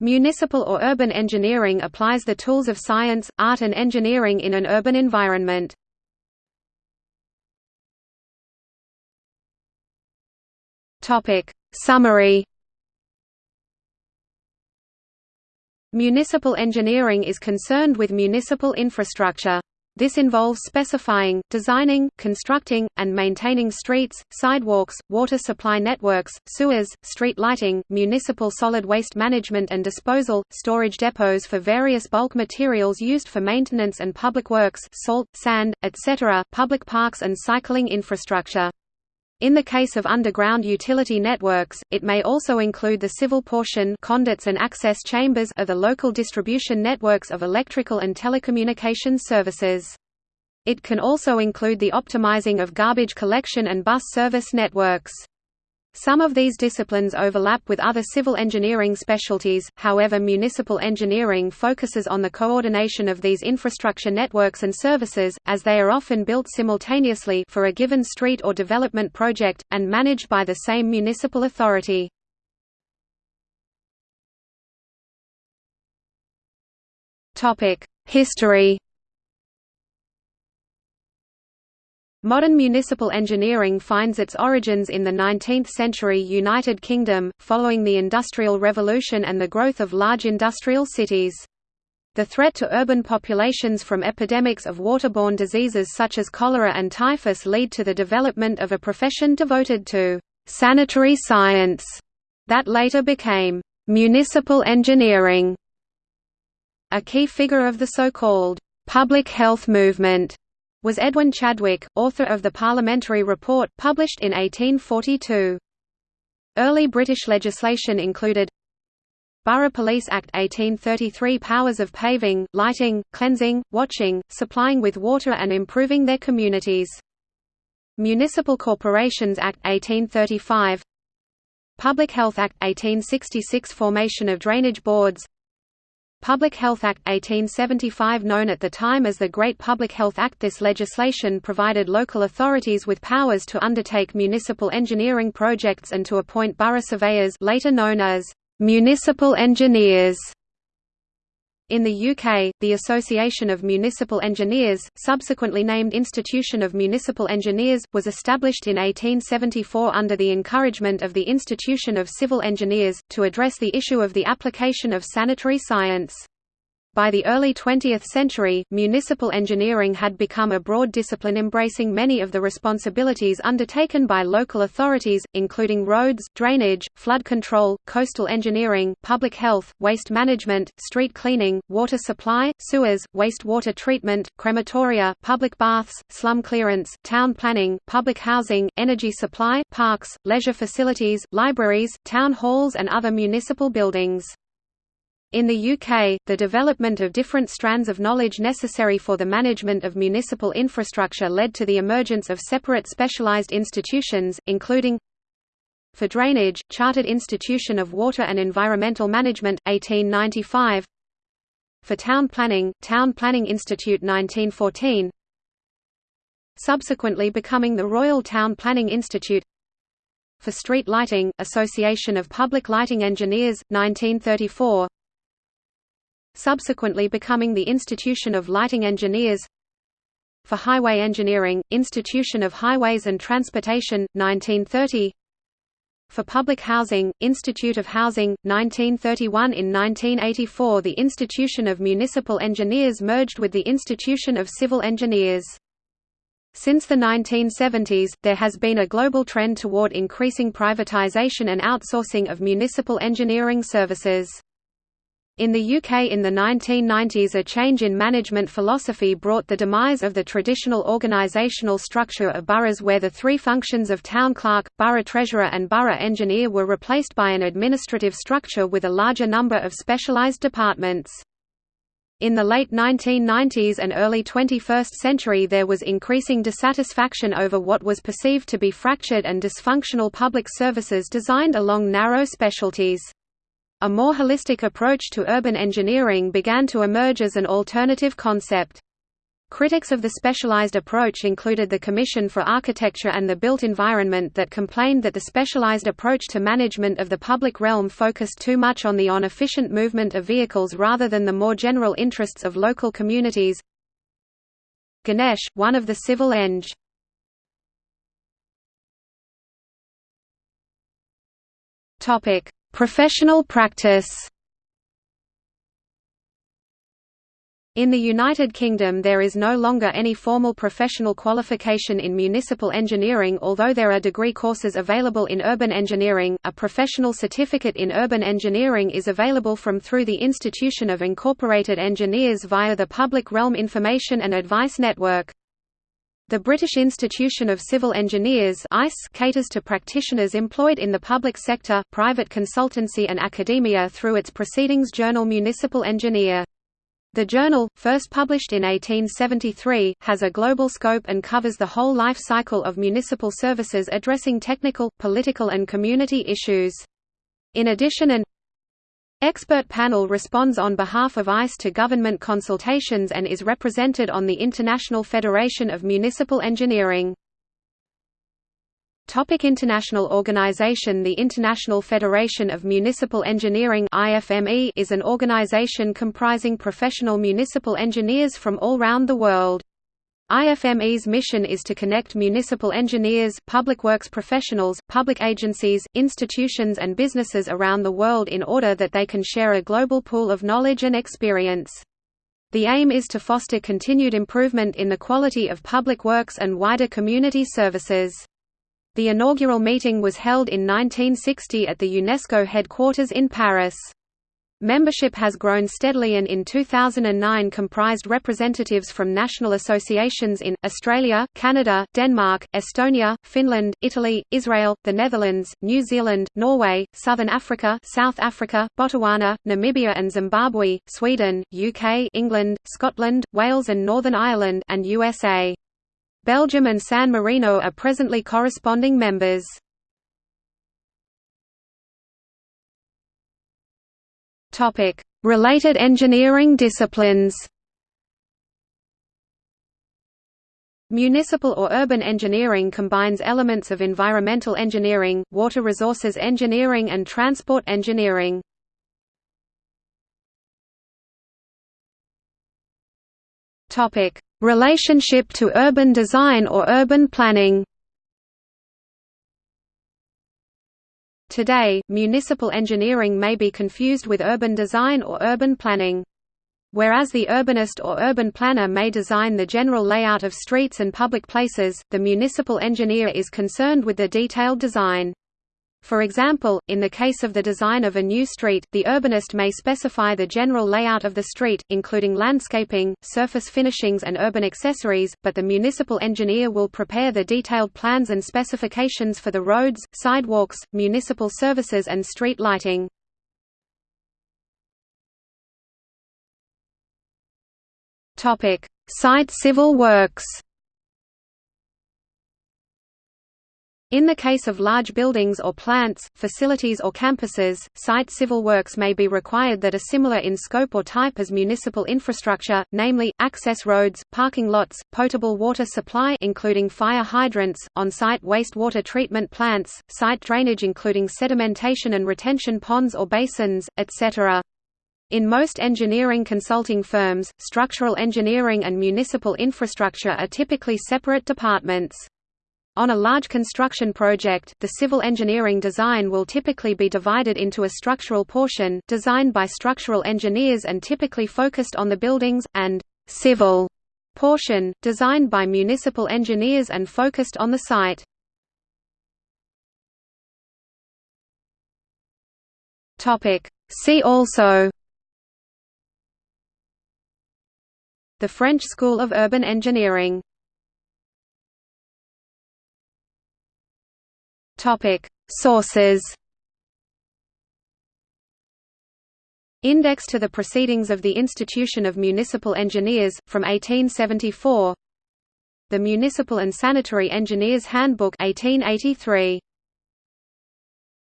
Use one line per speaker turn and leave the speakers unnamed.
Municipal or urban engineering applies the tools of science, art and engineering in an urban environment. Summary Municipal engineering is concerned with municipal infrastructure. This involves specifying, designing, constructing, and maintaining streets, sidewalks, water supply networks, sewers, street lighting, municipal solid waste management and disposal, storage depots for various bulk materials used for maintenance and public works salt, sand, etc., public parks and cycling infrastructure. In the case of underground utility networks, it may also include the civil portion conduits and access chambers of the local distribution networks of electrical and telecommunications services. It can also include the optimizing of garbage collection and bus service networks. Some of these disciplines overlap with other civil engineering specialties, however municipal engineering focuses on the coordination of these infrastructure networks and services, as they are often built simultaneously for a given street or development project, and managed by the same municipal authority. History Modern municipal engineering finds its origins in the 19th-century United Kingdom, following the Industrial Revolution and the growth of large industrial cities. The threat to urban populations from epidemics of waterborne diseases such as cholera and typhus lead to the development of a profession devoted to sanitary science that later became municipal engineering. A key figure of the so-called public health movement was Edwin Chadwick, author of the Parliamentary Report, published in 1842. Early British legislation included Borough Police Act 1833 powers of paving, lighting, cleansing, watching, supplying with water and improving their communities. Municipal Corporations Act 1835 Public Health Act 1866 formation of drainage boards Public Health Act 1875 known at the time as the Great Public Health Act This legislation provided local authorities with powers to undertake municipal engineering projects and to appoint borough surveyors later known as municipal engineers. In the UK, the Association of Municipal Engineers, subsequently named Institution of Municipal Engineers, was established in 1874 under the encouragement of the Institution of Civil Engineers, to address the issue of the application of sanitary science. By the early 20th century, municipal engineering had become a broad discipline embracing many of the responsibilities undertaken by local authorities, including roads, drainage, flood control, coastal engineering, public health, waste management, street cleaning, water supply, sewers, wastewater treatment, crematoria, public baths, slum clearance, town planning, public housing, energy supply, parks, leisure facilities, libraries, town halls and other municipal buildings. In the UK, the development of different strands of knowledge necessary for the management of municipal infrastructure led to the emergence of separate specialised institutions, including for drainage, Chartered Institution of Water and Environmental Management, 1895 for town planning, Town Planning Institute 1914 subsequently becoming the Royal Town Planning Institute for street lighting, Association of Public Lighting Engineers, 1934 subsequently becoming the Institution of Lighting Engineers for Highway Engineering, Institution of Highways and Transportation, 1930 for Public Housing, Institute of Housing, 1931 In 1984 the Institution of Municipal Engineers merged with the Institution of Civil Engineers. Since the 1970s, there has been a global trend toward increasing privatization and outsourcing of municipal engineering services. In the UK in the 1990s a change in management philosophy brought the demise of the traditional organisational structure of boroughs where the three functions of town clerk, borough treasurer and borough engineer were replaced by an administrative structure with a larger number of specialised departments. In the late 1990s and early 21st century there was increasing dissatisfaction over what was perceived to be fractured and dysfunctional public services designed along narrow specialties. A more holistic approach to urban engineering began to emerge as an alternative concept. Critics of the specialized approach included the Commission for Architecture and the Built Environment that complained that the specialized approach to management of the public realm focused too much on the on-efficient movement of vehicles rather than the more general interests of local communities. Ganesh, one of the civil eng. Professional practice In the United Kingdom there is no longer any formal professional qualification in municipal engineering although there are degree courses available in urban engineering. A professional certificate in urban engineering is available from through the Institution of Incorporated Engineers via the Public Realm Information and Advice Network. The British Institution of Civil Engineers caters to practitioners employed in the public sector, private consultancy and academia through its proceedings journal Municipal Engineer. The journal, first published in 1873, has a global scope and covers the whole life cycle of municipal services addressing technical, political and community issues. In addition an expert panel responds on behalf of ICE to government consultations and is represented on the International Federation of Municipal Engineering. Topic international organization The International Federation of Municipal Engineering IFME is an organization comprising professional municipal engineers from all round the world. IFME's mission is to connect municipal engineers, public works professionals, public agencies, institutions and businesses around the world in order that they can share a global pool of knowledge and experience. The aim is to foster continued improvement in the quality of public works and wider community services. The inaugural meeting was held in 1960 at the UNESCO headquarters in Paris. Membership has grown steadily and in 2009 comprised representatives from national associations in, Australia, Canada, Denmark, Estonia, Finland, Italy, Israel, the Netherlands, New Zealand, Norway, Southern Africa South Africa, Botswana, Namibia and Zimbabwe, Sweden, UK England, Scotland, Wales and Northern Ireland and USA. Belgium and San Marino are presently corresponding members. Related engineering disciplines Municipal or urban engineering combines elements of environmental engineering, water resources engineering and transport engineering. Topic: Relationship to urban design or urban planning. Today, municipal engineering may be confused with urban design or urban planning. Whereas the urbanist or urban planner may design the general layout of streets and public places, the municipal engineer is concerned with the detailed design. For example, in the case of the design of a new street, the urbanist may specify the general layout of the street, including landscaping, surface finishings and urban accessories, but the municipal engineer will prepare the detailed plans and specifications for the roads, sidewalks, municipal services and street lighting. Site civil works In the case of large buildings or plants, facilities or campuses, site civil works may be required that are similar in scope or type as municipal infrastructure, namely, access roads, parking lots, potable water supply including fire hydrants, on-site wastewater treatment plants, site drainage including sedimentation and retention ponds or basins, etc. In most engineering consulting firms, structural engineering and municipal infrastructure are typically separate departments. On a large construction project, the civil engineering design will typically be divided into a structural portion, designed by structural engineers and typically focused on the buildings, and civil portion, designed by municipal engineers and focused on the site. See also The French School of Urban Engineering Topic: Sources. Index to the Proceedings of the Institution of Municipal Engineers, from 1874 The Municipal and Sanitary Engineers Handbook 1883